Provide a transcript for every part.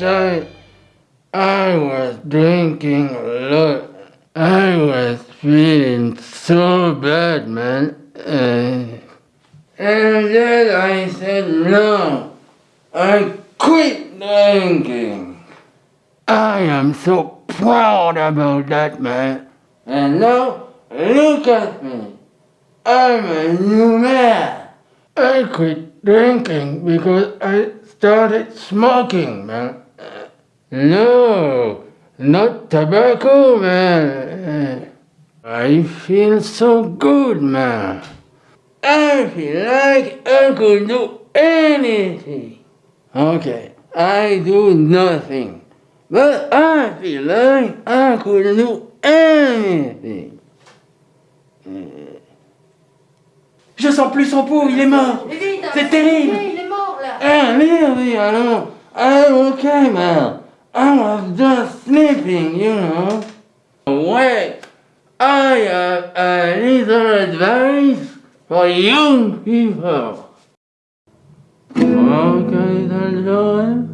inside, I was drinking a lot. I was feeling so bad, man. Uh, and then I said, no, I quit drinking. I am so proud about that, man. And now, look at me. I'm a new man. I quit drinking because I started smoking, man. No, not tobacco, man. I feel so good, man. I feel like I could do anything. Okay, I do nothing. But I feel like I could do anything. Je sens plus son pouls, il est mort. C'est terrible. Il est mort là. Ah, really, alors, I'm okay, man. I was just sleeping, you know. Wait, I have a little advice for young people. Okay, little Joel.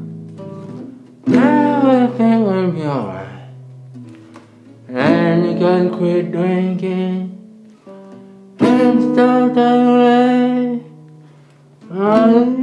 Everything will be alright. And you can quit drinking and start to play.